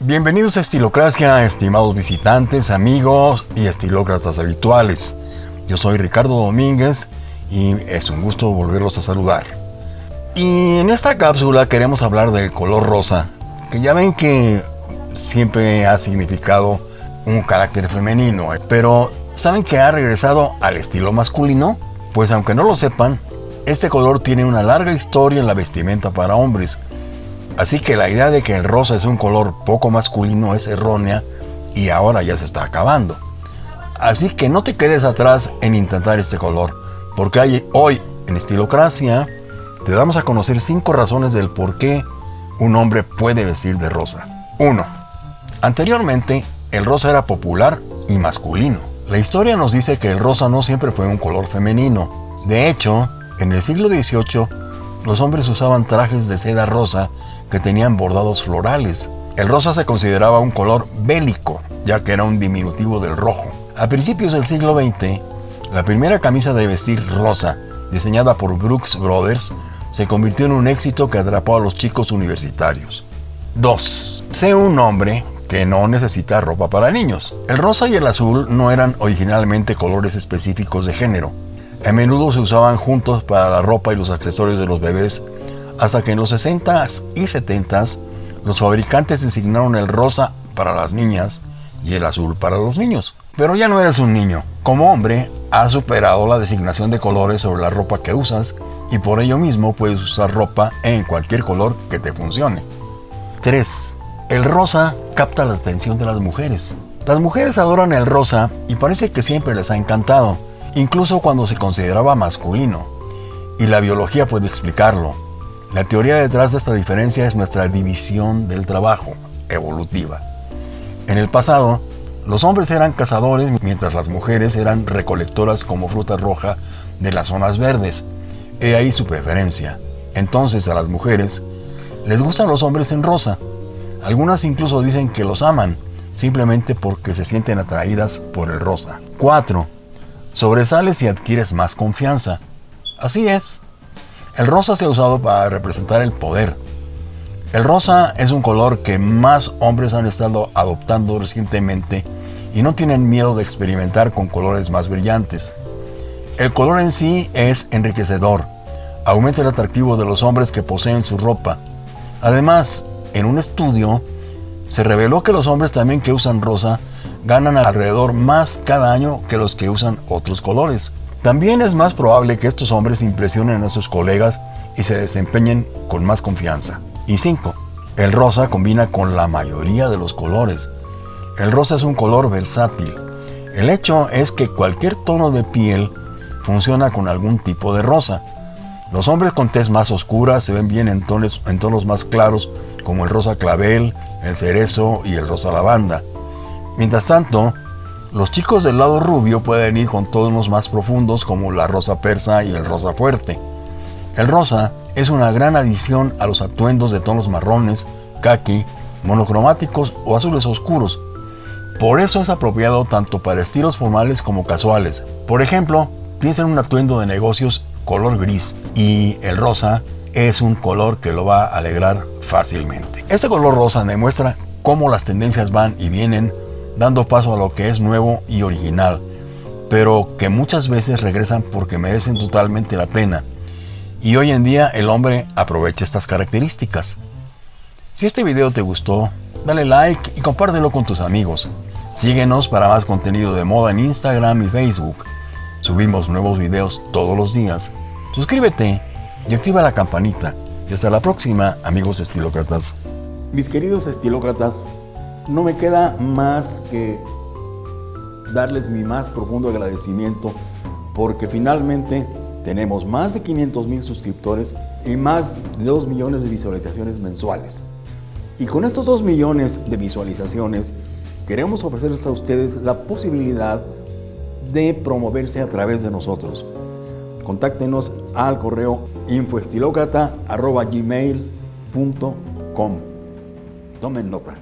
Bienvenidos a Estilocracia, estimados visitantes, amigos y estilócratas habituales. Yo soy Ricardo Domínguez y es un gusto volverlos a saludar. Y en esta cápsula queremos hablar del color rosa, que ya ven que siempre ha significado un carácter femenino, pero ¿saben que ha regresado al estilo masculino? Pues aunque no lo sepan, este color tiene una larga historia en la vestimenta para hombres Así que la idea de que el rosa es un color poco masculino es errónea y ahora ya se está acabando. Así que no te quedes atrás en intentar este color, porque hoy en Estilocracia te damos a conocer 5 razones del por qué un hombre puede vestir de rosa. 1. Anteriormente, el rosa era popular y masculino. La historia nos dice que el rosa no siempre fue un color femenino. De hecho, en el siglo XVIII, los hombres usaban trajes de seda rosa que tenían bordados florales. El rosa se consideraba un color bélico, ya que era un diminutivo del rojo. A principios del siglo XX, la primera camisa de vestir rosa, diseñada por Brooks Brothers, se convirtió en un éxito que atrapó a los chicos universitarios. 2. Sé un hombre que no necesita ropa para niños. El rosa y el azul no eran originalmente colores específicos de género. A menudo se usaban juntos para la ropa y los accesorios de los bebés hasta que en los 60s y 70s los fabricantes designaron el rosa para las niñas y el azul para los niños. Pero ya no eres un niño. Como hombre, has superado la designación de colores sobre la ropa que usas y por ello mismo puedes usar ropa en cualquier color que te funcione. 3. El rosa capta la atención de las mujeres. Las mujeres adoran el rosa y parece que siempre les ha encantado, incluso cuando se consideraba masculino. Y la biología puede explicarlo. La teoría detrás de esta diferencia es nuestra división del trabajo, evolutiva. En el pasado, los hombres eran cazadores mientras las mujeres eran recolectoras como fruta roja de las zonas verdes. He ahí su preferencia. Entonces a las mujeres les gustan los hombres en rosa. Algunas incluso dicen que los aman, simplemente porque se sienten atraídas por el rosa. 4. Sobresales y adquieres más confianza. Así es. El rosa se ha usado para representar el poder. El rosa es un color que más hombres han estado adoptando recientemente y no tienen miedo de experimentar con colores más brillantes. El color en sí es enriquecedor, aumenta el atractivo de los hombres que poseen su ropa. Además, en un estudio, se reveló que los hombres también que usan rosa ganan alrededor más cada año que los que usan otros colores. También es más probable que estos hombres impresionen a sus colegas y se desempeñen con más confianza. Y 5. El rosa combina con la mayoría de los colores. El rosa es un color versátil. El hecho es que cualquier tono de piel funciona con algún tipo de rosa. Los hombres con tez más oscura se ven bien en tonos, en tonos más claros como el rosa clavel, el cerezo y el rosa lavanda. Mientras tanto, los chicos del lado rubio pueden ir con tonos más profundos como la rosa persa y el rosa fuerte. El rosa es una gran adición a los atuendos de tonos marrones, kaki, monocromáticos o azules oscuros. Por eso es apropiado tanto para estilos formales como casuales. Por ejemplo, piensa en un atuendo de negocios color gris y el rosa es un color que lo va a alegrar fácilmente. Este color rosa demuestra cómo las tendencias van y vienen dando paso a lo que es nuevo y original, pero que muchas veces regresan porque merecen totalmente la pena. Y hoy en día el hombre aprovecha estas características. Si este video te gustó, dale like y compártelo con tus amigos. Síguenos para más contenido de moda en Instagram y Facebook. Subimos nuevos videos todos los días. Suscríbete y activa la campanita. Y hasta la próxima, amigos estilócratas. Mis queridos estilócratas, no me queda más que darles mi más profundo agradecimiento porque finalmente tenemos más de 500 mil suscriptores y más de 2 millones de visualizaciones mensuales. Y con estos 2 millones de visualizaciones queremos ofrecerles a ustedes la posibilidad de promoverse a través de nosotros. Contáctenos al correo infoestilocrata.gmail.com Tomen nota.